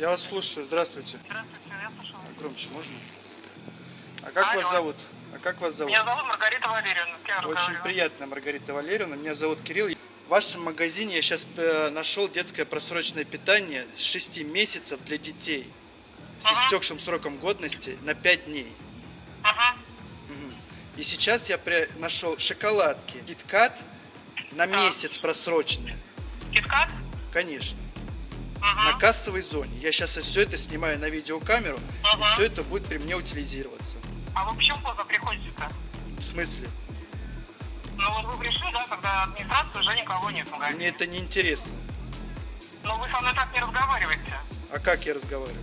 Я вас слушаю. Здравствуйте. Здравствуйте, я слушаю. А Громче можно? А как Алло. вас зовут? А как вас зовут? Меня зовут Маргарита Валерьевна. я Очень приятно, Маргарита Валерьевна. Меня зовут Кирилл. В вашем магазине я сейчас нашел детское просроченное питание с 6 месяцев для детей с Ага. истекшим сроком годности на 5 дней. Ага. Мгм. И сейчас я при- нашел шоколадки KitKat на месяц просроченные. Киткат? Конечно. Ага. На кассовой зоне. Я сейчас все это снимаю на видеокамеру, и Ага. все это будет при мне утилизироваться. А вы почему поздно приходите-то? В смысле? Ну вот вы пришли, да, когда администрации уже никого нет в магазине. Мне это не интересно. Но вы со мной так не разговариваете. А как я разговариваю?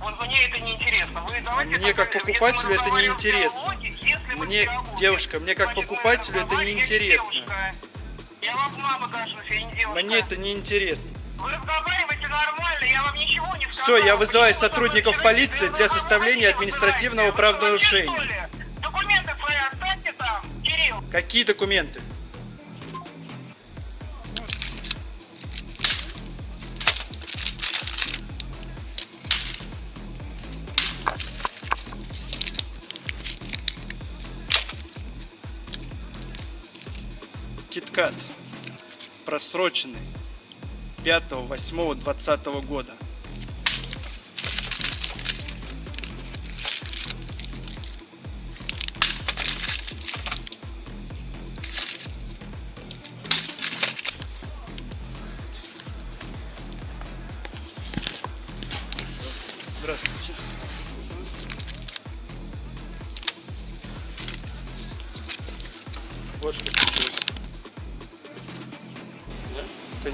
Вот мне это не интересно. Вы давайте мне как покупателю это не интересно. Мне, диалоге, девушка, мне как значит, покупателю это не интересно. Я вам мама кажусь, я не девушка. Мне это не интересно. Вы разговариваете нормально, я вам ничего не сказала. Все, я вызываю Почему сотрудников полиции для составления административного правонарушения. Документы свои оставьте там, Кирилл. Какие документы? Киткат. Просроченный. 5, 8, 20 года.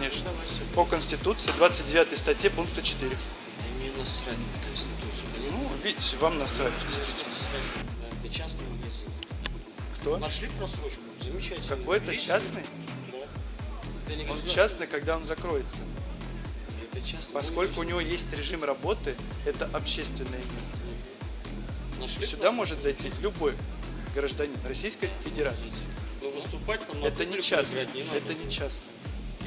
Конечно. По Конституции, 29 статье, пункта 4. Мне насрать на Конституцию. Ну, видите, вам насрать, действительно. Да, это частный магазин. Кто? Нашли просрочку? Замечательно. Какой-то частный? Да. Он частный, когда он закроется. Частный. Поскольку у него есть режим работы, это общественное место. Нашли Сюда может зайти любой гражданин Российской Федерации. Но выступать там на Это не надо. Это не частное.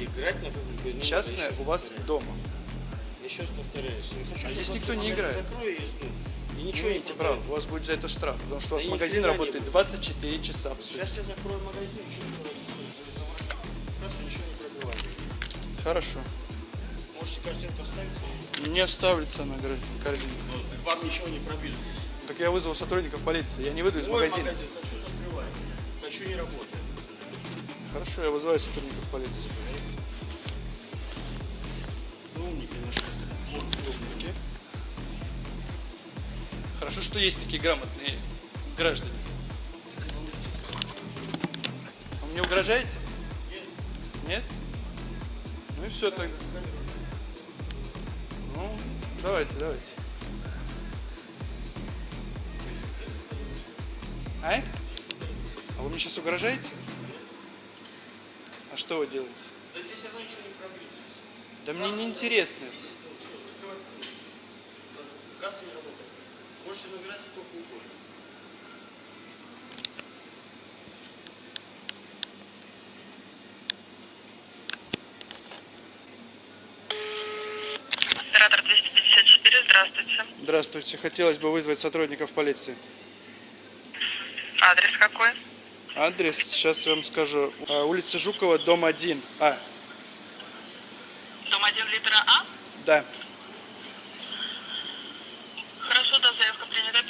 Играть на надо. Частное у вас дома. Еще раз повторяюсь. Не хочу, А здесь никто не играет. Закрою и, и ничего Не имеете права, у вас будет за это штраф, потому что у вас магазин работает будет. 24 часа в сутки. Сейчас я закрою магазин? Просто ничего не пробиваю. Хорошо. Можете картинку оставить? Не оставится на корзине. Ну, Вам ничего не пробьют здесь. Так я вызову сотрудников полиции, я не выйду из Мой магазина. магазин хочу закрывать. Хочу не работать. Хорошо, я вызываю сотрудников полиции. Хорошо, что есть такие грамотные граждане. Вы мне угрожаете? Нет. Ну и все тогда. Ну, давайте, давайте. А? А вы мне сейчас угрожаете? А что вы делаете? Да здесь оно ничего не пробьется. Да мне не интересно. Касса не работает. Можете набирать сколько угодно. Оператор 254, здравствуйте. Здравствуйте. Хотелось бы вызвать сотрудников полиции. Адрес какой? Адрес, сейчас я вам скажу. А, Улица Жукова, дом 1. А, Дом 1 литра А? да. Хорошо, да, заявка принята, передаем в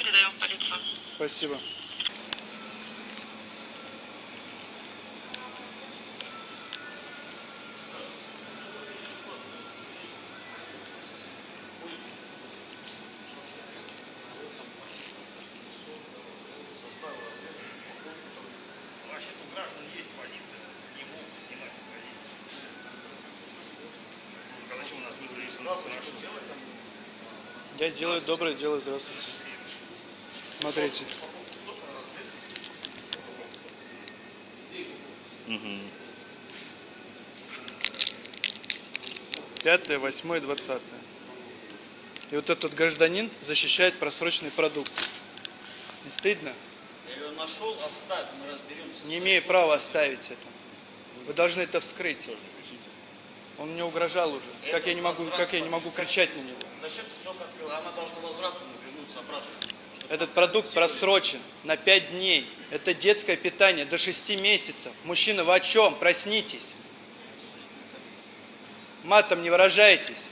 полицию. Спасибо. Вообще у граждан есть позиция, не могут снимать магазин. Когда чего нас вызвали, что нас спрашивают. Я делаю доброе дело. Здравствуйте. Смотрите. Пятое, восьмое, двадцатое. И вот этот гражданин защищает просроченный продукт. Не стыдно? Я ее нашел, оставь, мы разберемся. Не имею права оставить это. Вы должны это вскрыть. Он мне угрожал уже. Как я не могу, как я не могу кричать на него? Зачем ты срок открыла? Она должна возвратно вернуться обратно. Этот продукт просрочен на 5 дней. Это детское питание до 6 месяцев. Мужчина, вы о чем? Проснитесь. Матом не выражайтесь.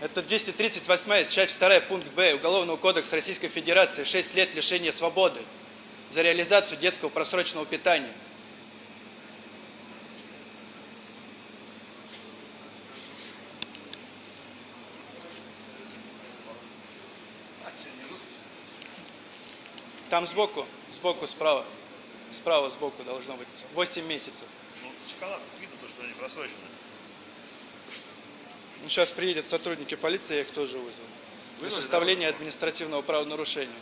Это 238 часть 2 пункт Б Уголовного кодекса Российской Федерации 6 лет лишения свободы за реализацию детского просроченного питания. Там сбоку, сбоку, справа. Справа, сбоку должно быть. 8 месяцев. Ну, шоколад видно то, что они просрочены. Ну, сейчас приедут сотрудники полиции, я их тоже вызову. Для составления административного правонарушения.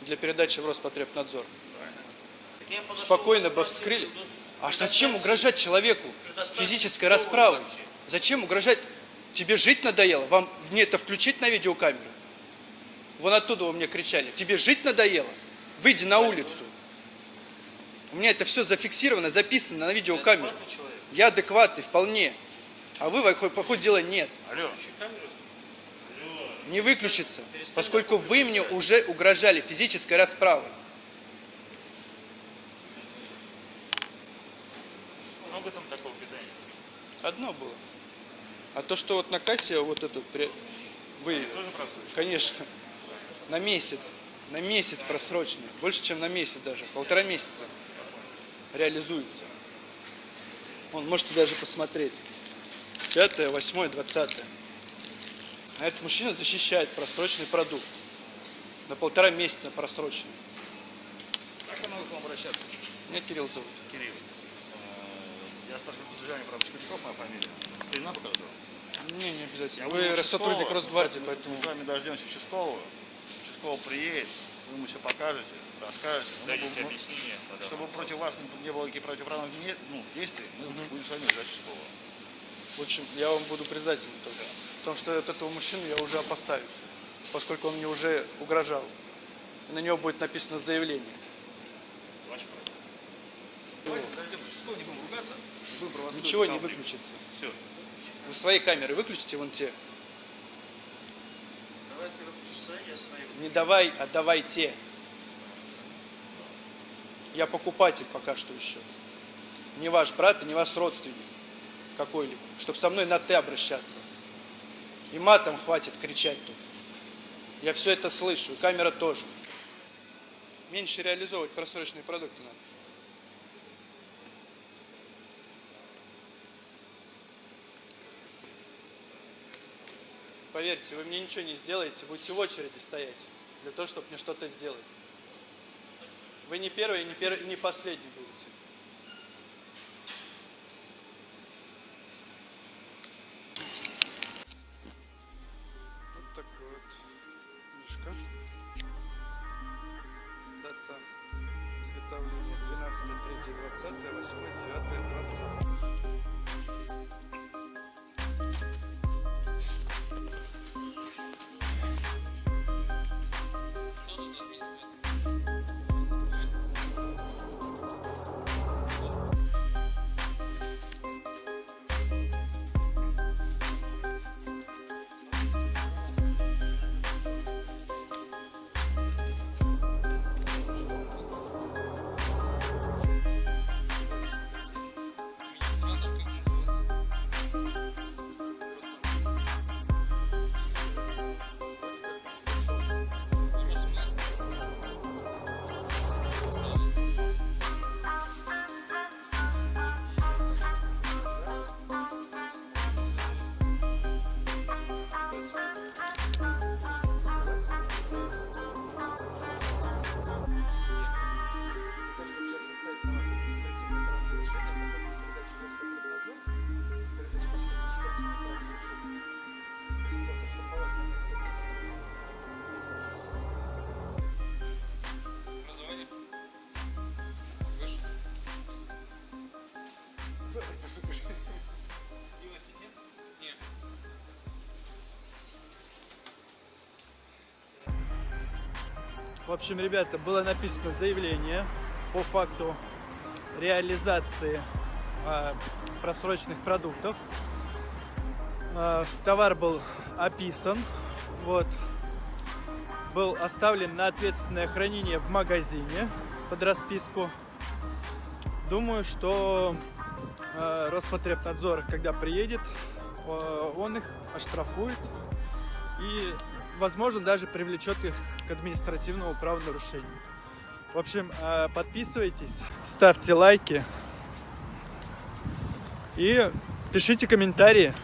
Для передачи в Роспотребнадзор. Подошел, Спокойно бы вскрыли. А зачем угрожать человеку физической расправой? вообще. Зачем угрожать? Тебе жить надоело? Вам мне это включить на видеокамеру? Вон оттуда вы мне кричали. Тебе жить надоело? Выйди на улицу. У меня это все зафиксировано, записано на видеокамеру. Я адекватный вполне. А вы, по ходу дела, нет. Алло. Не выключится, поскольку вы мне уже угрожали физической расправой. много там такого питания? Одно было. А то, что вот на кассе вот эту при- вы, конечно, на месяц, на месяц просроченный, больше, чем на месяц даже, полтора месяца реализуется. Он можете даже посмотреть. Пятое, восьмое, двадцатое. А этот мужчина защищает просроченный продукт. На полтора месяца просроченный. Как я могу к вам обращаться? Меня Кирилл зовут. Кирилл. Э, Я старший подозреваемый прав Школьников, моя фамилия. Имена покажу. Не, не обязательно. Я Вы сотрудник. Росгвардии, поэтому... Мы с вами дождемся участкового. Участковый приедет, вы ему все покажете, расскажете. Ну, Дайте мы- объяснение. Чтобы против вас не, было никаких противоправных не- ну, действий, мы будем с вами ждать участкового. В общем, я вам буду признателен только. Потому что от этого мужчины я уже опасаюсь. Поскольку он мне уже угрожал. И на него будет написано заявление. Ваше право. Давайте подождем участкового, не будем ругаться. Будем провоцировать Ничего не выключится. Все. Вы свои камеры выключите, вон те. Давай ты выключишь свои, я свои. выключу. Не давай, а давайте. Я покупатель пока что еще. Не ваш брат и не ваш родственник какой-либо. Чтобы со мной на «ты» обращаться. И матом хватит кричать тут. Я все это слышу, и камера тоже. Меньше реализовывать просроченные продукты надо. Поверьте, вы мне ничего не сделаете, будете в очереди стоять для того, чтобы мне что-то сделать. Вы не первый не, и не последний будете. Вот такой вот книжка. Дата изготовления 12 3 20 8 9 20 В общем, ребята, было написано заявление по факту реализации а, просроченных продуктов. э, товар был описан, вот, был оставлен на ответственное хранение в магазине под расписку. Думаю, что э, Роспотребнадзор, когда приедет, э, он их оштрафует и, возможно, даже привлечет их к административному правонарушению. В общем, э, подписывайтесь, ставьте лайки и пишите комментарии.